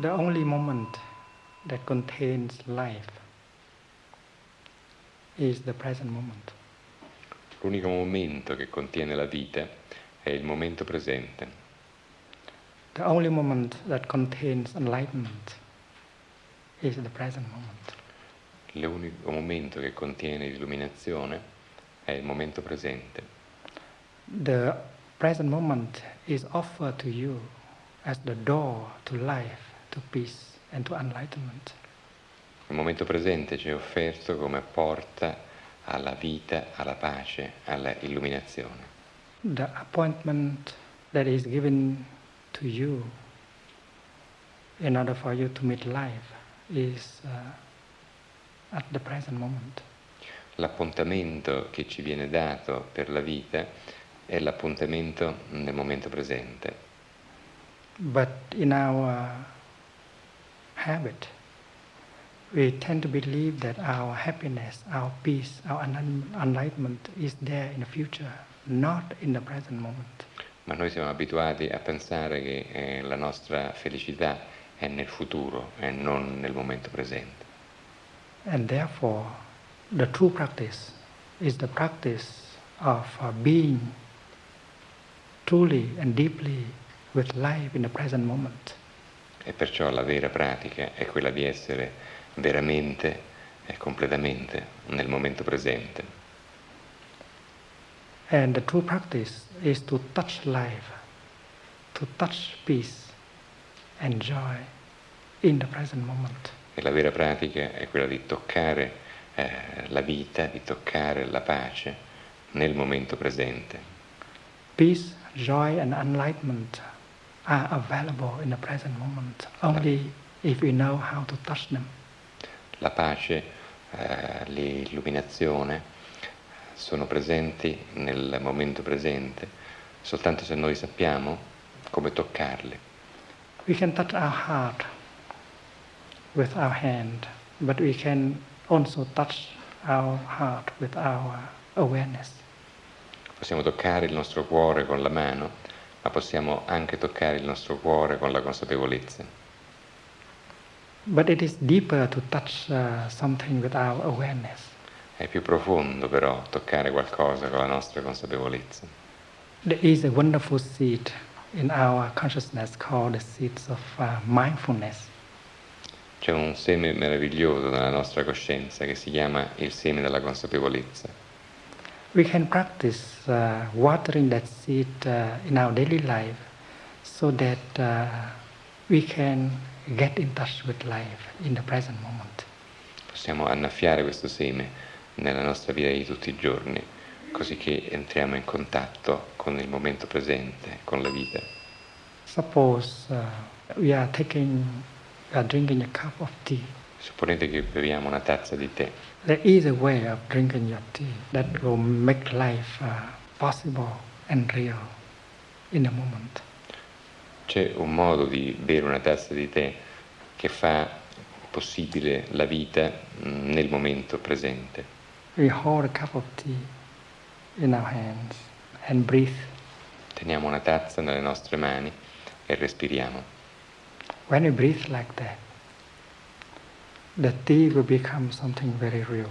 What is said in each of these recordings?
The only moment that contains life is the present moment. L'unico momento che contiene la vita è il momento presente. The only moment that contains enlightenment is the present moment. L'unico momento che contiene l'illuminazione è il momento presente. The present moment is offered to you as the door to life, to peace and to enlightenment. Il momento presente ci è offerto come porta alla vita, alla pace, alla illuminazione. The appointment that is given to you in order for you to meet life is uh, at the present moment. L'appuntamento che ci viene dato per la vita è l'appuntamento nel momento presente. But in our habit, we tend to believe that our happiness, our peace, our enlightenment is there in the future, not in the present moment. Ma noi siamo abituati a pensare che eh, la nostra felicità è nel futuro e non nel momento presente. And therefore, the true practice is the practice of uh, being truly and deeply with life in the present moment. E perciò la vera pratica è quella di essere veramente e completamente nel momento presente. And the true practice is to touch life, to touch peace and joy in the present moment. E la vera pratica è quella di toccare eh, la vita, di toccare la pace nel momento presente. Peace, joy and enlightenment are available in the present moment only if we know how to touch them. La pace, eh, l'illuminazione sono presenti nel momento presente soltanto se noi sappiamo come toccarle. We can touch our heart with our hand, but we can also touch our heart with our awareness. Possiamo toccare il nostro cuore con la mano, ma possiamo anche toccare il nostro cuore con la consapevolezza. Touch uh. È più profondo però toccare qualcosa con la nostra consapevolezza. There is a wonderful seed in our consciousness called the seeds of uh, mindfulness. C'è un seme meraviglioso nella nostra coscienza che si chiama il seme della consapevolezza. We can practice uh, watering that seed uh, in our daily life so that uh, we can get in touch with life in the present moment. Possiamo annaffiare questo seme nella nostra vita di tutti i giorni, così che entriamo in contatto con il momento presente, con la vita. Suppose uh, we are taking, we are drinking a cup of tea. Supponete che beviamo una tazza di tè. There is a way of drinking your tea that will make life uh, possible and real in the moment. C'è un modo di bere una tazza di tè che fa possibile la vita mm, nel momento presente. We hold a cup of tea in our hands and breathe. Teniamo una tazza nelle nostre mani e respiriamo. When we breathe like that, the tea will become something very real.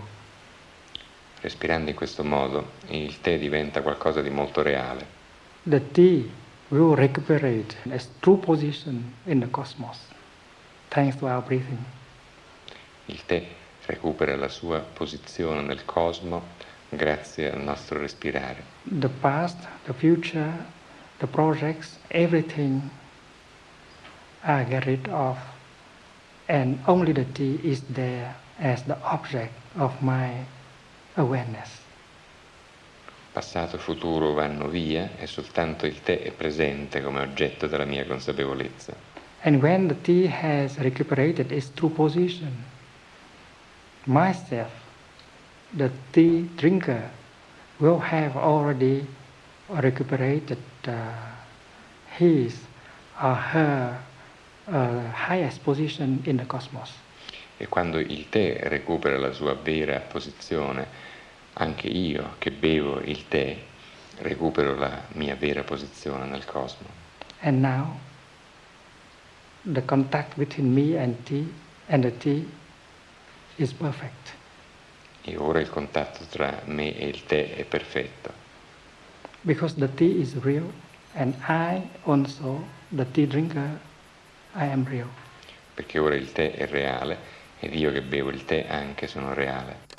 Respirando in questo modo, il tè diventa qualcosa di molto reale. The tea will recuperate its true position in the cosmos, thanks to our breathing. Il tè recupera la sua posizione nel cosmo grazie al nostro respirare. The past, the future, the projects, everything I get rid of and only the tea is there as the object of my awareness. Passato e futuro vanno via e soltanto il tè è presente come oggetto della mia consapevolezza. And when the tea has recuperated its true position, myself, the tea drinker, will have already recuperated uh, his or her highest position in the cosmos. E quando il tè recupera la sua vera posizione, anche io che bevo il tè recupero la mia vera posizione nel cosmo. And now the contact between me and tea and the tea is perfect. E ora il contatto tra me e il tè è perfetto. Because the tea is real and I also, the tea drinker, I am real. Perché ora il tè è reale ed io che bevo il tè anche sono reale.